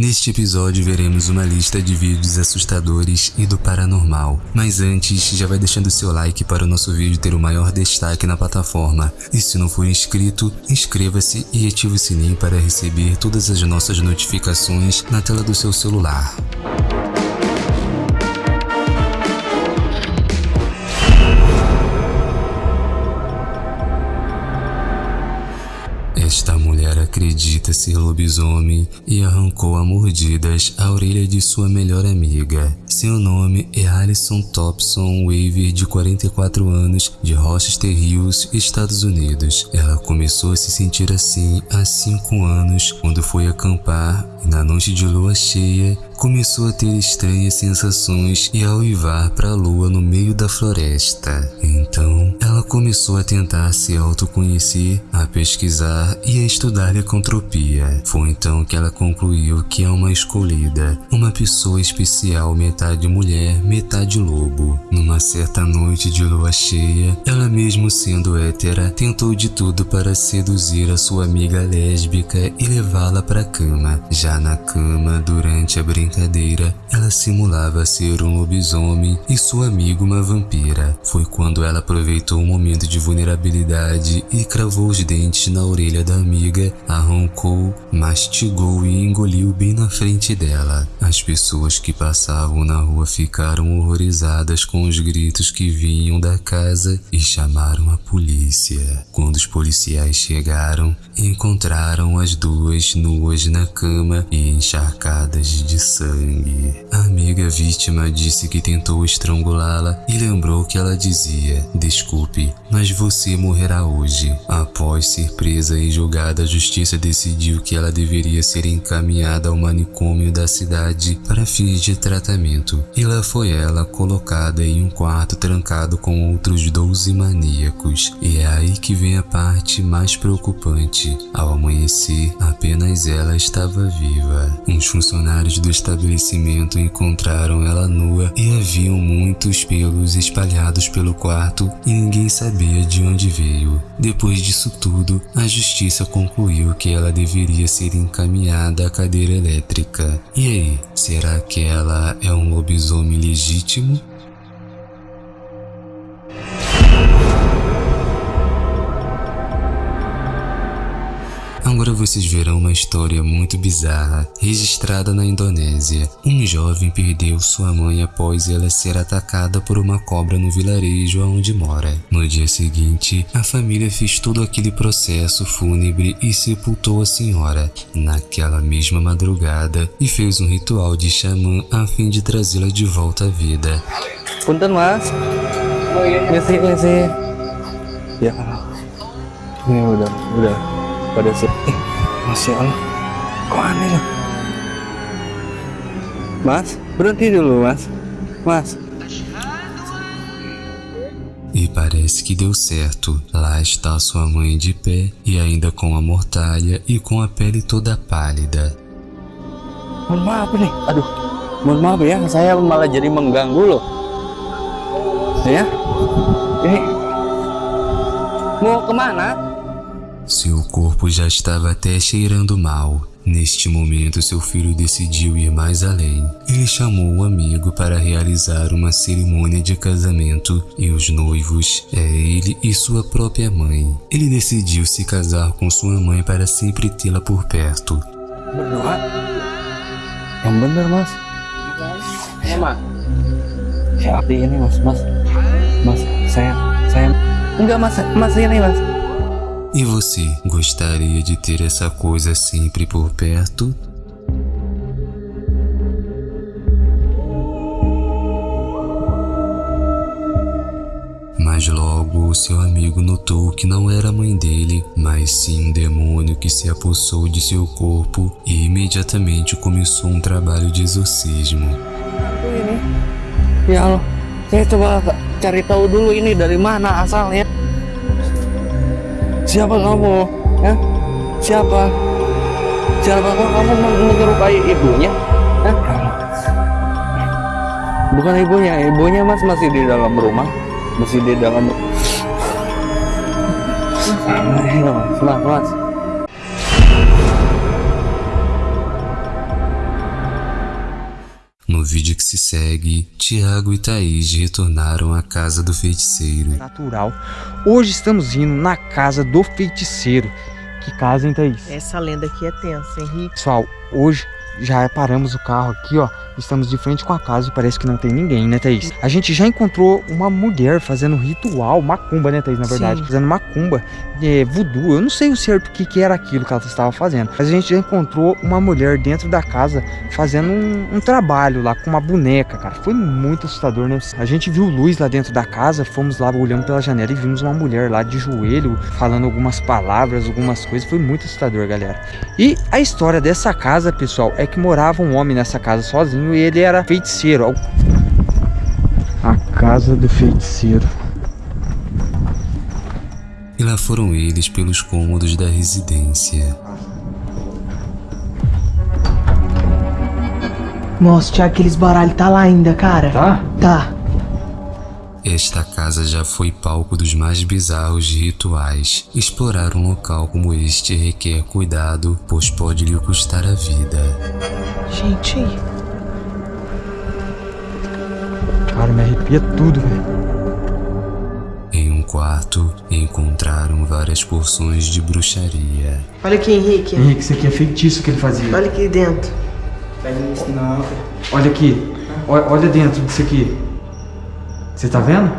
Neste episódio veremos uma lista de vídeos assustadores e do paranormal, mas antes já vai deixando seu like para o nosso vídeo ter o maior destaque na plataforma, e se não for inscrito, inscreva-se e ative o sininho para receber todas as nossas notificações na tela do seu celular. Esta mulher acredita ser lobisomem e arrancou a mordidas a orelha de sua melhor amiga. Seu nome é Alison Thompson Waver, de 44 anos, de Rochester Hills, Estados Unidos. Ela começou a se sentir assim há 5 anos, quando foi acampar e na noite de lua cheia começou a ter estranhas sensações e a uivar para a lua no meio da floresta. Então, ela começou a tentar se autoconhecer, a pesquisar e a estudar licantropia. Foi então que ela concluiu que é uma escolhida, uma pessoa especial metade mulher, metade lobo. Numa certa noite de lua cheia, ela mesmo sendo hétera, tentou de tudo para seduzir a sua amiga lésbica e levá-la para a cama. Já na cama, durante a brincadeira, ela simulava ser um lobisomem e sua amiga uma vampira. Foi quando ela aproveitou momento de vulnerabilidade e cravou os dentes na orelha da amiga, arrancou, mastigou e engoliu bem na frente dela. As pessoas que passavam na rua ficaram horrorizadas com os gritos que vinham da casa e chamaram a polícia. Quando os policiais chegaram, encontraram as duas nuas na cama e encharcadas de sangue. A amiga vítima disse que tentou estrangulá-la e lembrou que ela dizia: Desculpe, mas você morrerá hoje. Após ser presa e julgada, a justiça decidiu que ela deveria ser encaminhada ao manicômio da cidade para fins de tratamento. E lá foi ela colocada em um quarto trancado com outros 12 maníacos. E é aí que vem a parte mais preocupante. Ao amanhecer, apenas ela estava viva. Uns funcionários do estabelecimento encontraram ela nua e haviam muitos pelos espalhados pelo quarto e ninguém sabia de onde veio. Depois disso tudo, a justiça concluiu que ela deveria ser encaminhada à cadeira elétrica. E aí, será que ela é um lobisomem legítimo? Agora vocês verão uma história muito bizarra registrada na Indonésia. Um jovem perdeu sua mãe após ela ser atacada por uma cobra no vilarejo onde mora. No dia seguinte, a família fez todo aquele processo fúnebre e sepultou a senhora naquela mesma madrugada e fez um ritual de xamã a fim de trazê-la de volta à vida. Punten mas Ngisi ngisi Ya Ini udah udah pada eh, Masya Allah Kok aneh lah Mas berhenti dulu mas Mas E parece que deu certo. Lá está sua mãe de pé e ainda com a mortalha e com a pele toda pálida. Mohon maaf nih. Aduh. Mohon maaf ya. Saya malah jadi mengganggu loh. Ya? Ini Mau kemana? Seu corpo já estava até cheirando mal. Neste momento, seu filho decidiu ir mais além. Ele chamou o amigo para realizar uma cerimônia de casamento e os noivos é ele e sua própria mãe. Ele decidiu se casar com sua mãe para sempre tê-la por perto. Mas mas Mas Mas mas Mas ini mas E você gostaria de ter essa coisa sempre por perto? Mas logo seu amigo notou que não era a mãe dele, mas sim um demônio que se apossou de seu corpo e imediatamente começou um trabalho de exorcismo. Ini Ya Allah Saya coba cari tahu dulu ini dari mana asalnya Siapa kamu? Ya? Siapa? Siapa kok kamu men- menyerupai ibunya? Hah? Bukan ibunya, ibunya mas masih di dalam rumah Masih di dalam mas, mas, mas segue, Tiago e Thaís retornaram à casa do feiticeiro. Natural. Hoje estamos indo na casa do feiticeiro. Que casa, hein, Thaís? Essa lenda aqui é tensa, Henrique. Pessoal, hoje já paramos o carro aqui, ó. Estamos de frente com a casa e parece que não tem ninguém, né, Thaís? A gente já encontrou uma mulher fazendo ritual, macumba, né, Thaís, na verdade? Sim. Fazendo macumba, é, voodoo. Eu não sei o certo o que, que era aquilo que ela estava fazendo. Mas a gente já encontrou uma mulher dentro da casa fazendo um, um trabalho lá com uma boneca, cara. Foi muito assustador, né? A gente viu luz lá dentro da casa, fomos lá olhando pela janela e vimos uma mulher lá de joelho, falando algumas palavras, algumas coisas. Foi muito assustador, galera. E a história dessa casa, pessoal, é que morava um homem nessa casa sozinho e ele era feiticeiro. A casa do feiticeiro. E lá foram eles pelos cômodos da residência. Nossa, Thiago, aqueles baralhos tá lá ainda, cara. Tá? Tá. Esta casa já foi palco dos mais bizarros rituais. Explorar um local como este requer cuidado, pois pode lhe custar a vida. Gente, Cara, me arrepia tudo, velho. Em um quarto, encontraram várias porções de bruxaria. olha aqui, Henrique. Henrique, isso aqui é feitiço que ele fazia. Olha aqui dentro. Não, Olha aqui. Olha, dentro disso aqui. Você tá vendo?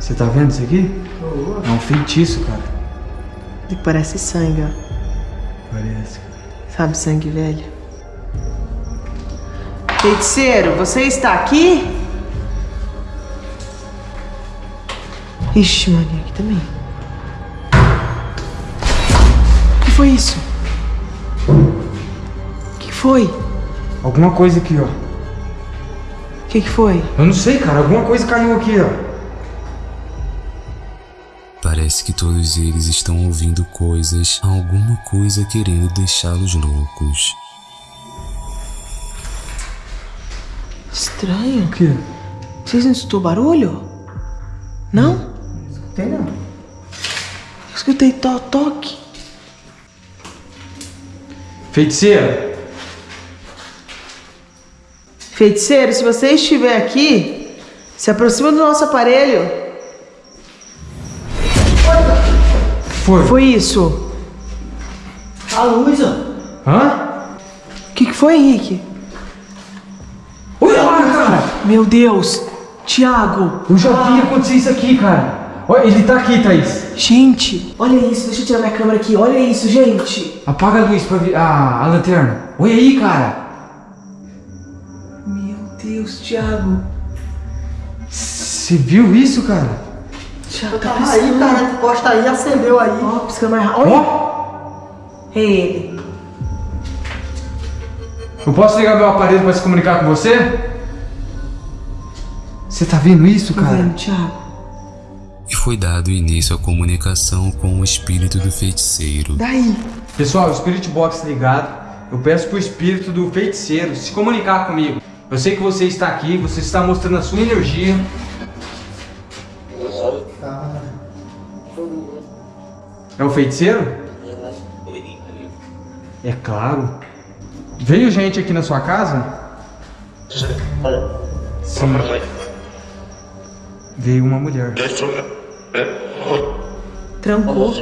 Você tá vendo isso aqui? É um feitiço, cara. Parece sangue, ó. Parece. Sabe sangue velho? Feiticeiro, você está aqui? Ixi, mano, aqui também. O que foi isso? O que foi? Alguma coisa aqui, ó. O que, que foi? Eu não sei, cara. Alguma coisa caiu aqui, ó. Parece que todos eles estão ouvindo coisas, alguma coisa querendo deixá-los loucos. Estranho. O quê? Vocês não escutou barulho? Não? Tem não. Eu escutei to toque. Feiticeiro. Feiticeiro, se você estiver aqui, se aproxima do nosso aparelho. Foi. Foi isso. A luz, ó. Hã? O que, que foi, Henrique? Meu Deus! Tiago! Eu já vi acontecer isso aqui, cara. Olha, ele tá aqui, Thaís. Gente! Olha isso, deixa eu tirar minha câmera aqui. Olha isso, gente! Apaga a luz pra ver. Ah, a lanterna. Olha aí, cara. Meu Deus, Tiago! Você viu isso, cara? Tiago tá Aí, piscando. cara, encosta aí, acendeu aí. Ó, piscando mais rápido. Olha! Ó. É ele. Eu posso ligar meu aparelho pra se comunicar com você? Você tá vendo isso, cara? vendo, Tiago? E foi dado início à comunicação com o espírito do feiticeiro. Daí! Pessoal, o Spirit Box ligado. Eu peço pro espírito do feiticeiro se comunicar comigo. Eu sei que você está aqui, você está mostrando a sua energia. É o feiticeiro? É claro. Veio gente aqui na sua casa? Sim. Veio uma mulher. Trancou.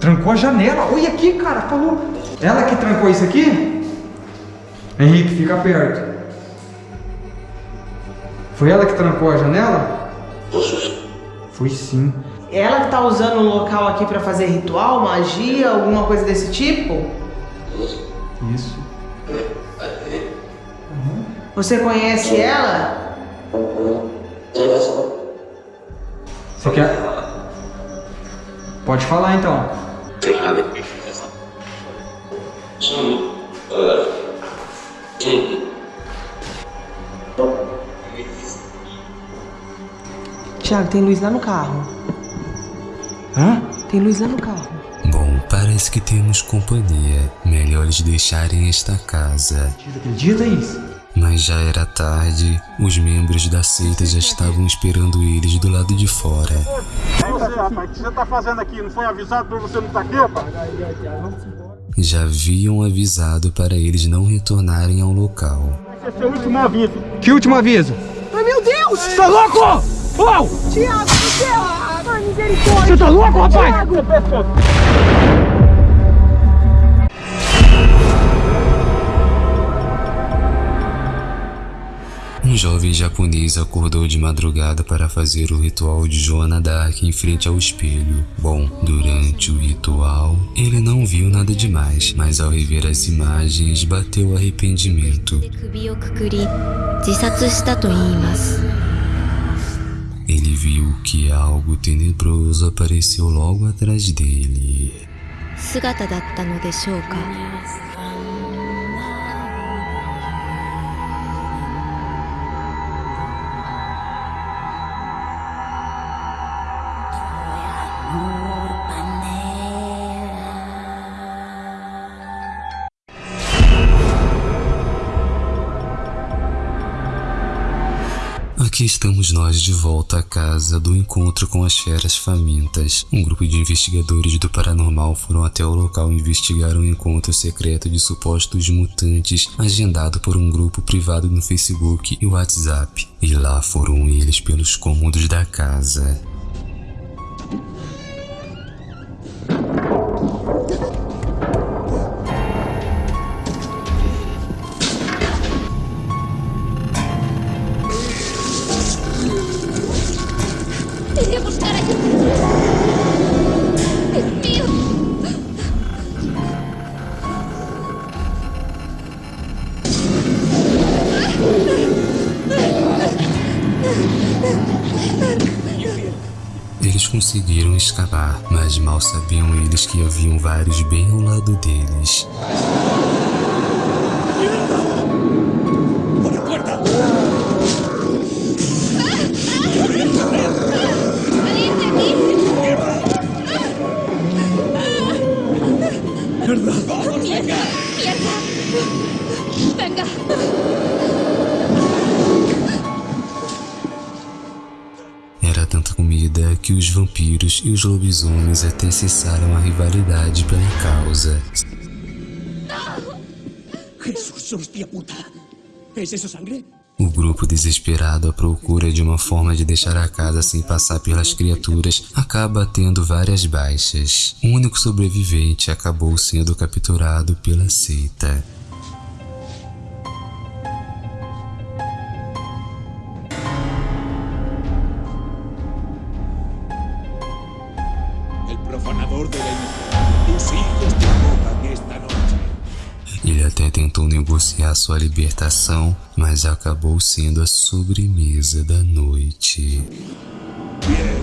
Trancou a janela. Olha aqui, cara. Falou. Ela que trancou isso aqui? Henrique, fica perto. Foi ela que trancou a janela? Foi sim. Ela que tá usando o local aqui pra fazer ritual, magia, alguma coisa desse tipo? Isso. Você conhece ela? Você quer? Pode falar então. Tiago, tem luz lá no carro. Hã? Tem luz lá no carro. Bom, parece que temos companhia. Melhor eles deixarem esta casa. Acredita isso? Mas já era tarde, os membros da seita já estavam esperando eles do lado de fora. Você, rapaz, o que você tá fazendo aqui? Não foi avisado pra você não estar aqui, rapaz? já haviam avisado para eles não retornarem ao local. Esse é seu último aviso. Que último aviso? Ai, meu Deus! Tá louco? Uau! Tiago, você... Ai, misericórdia! Você tá louco, rapaz? Tiago! Um jovem japonês acordou de madrugada para fazer o ritual de Joana Dark em frente ao espelho. Bom, durante o ritual, ele não viu nada demais, mas ao rever as imagens, bateu arrependimento. 首をくくり自殺したと言います Ele viu que algo tenebroso apareceu logo atrás dele. 姿だったのでしょうか Aqui estamos nós de volta à casa do encontro com as feras famintas. Um grupo de investigadores do paranormal foram até o local investigar um encontro secreto de supostos mutantes agendado por um grupo privado no Facebook e WhatsApp. E lá foram eles pelos cômodos da casa. Escapar, mas mal sabiam eles que haviam vários bem ao lado deles. E os lobisomens até cessaram a rivalidade pela causa. O grupo desesperado à procura de uma forma de deixar a casa sem passar pelas criaturas acaba tendo várias baixas. O único sobrevivente acabou sendo capturado pela seita. Iniquidad. Tus hijos te invocan esta noche. Ele até tentou negociar sua libertação, mas acabou sendo a sobremesa da noite. Bien.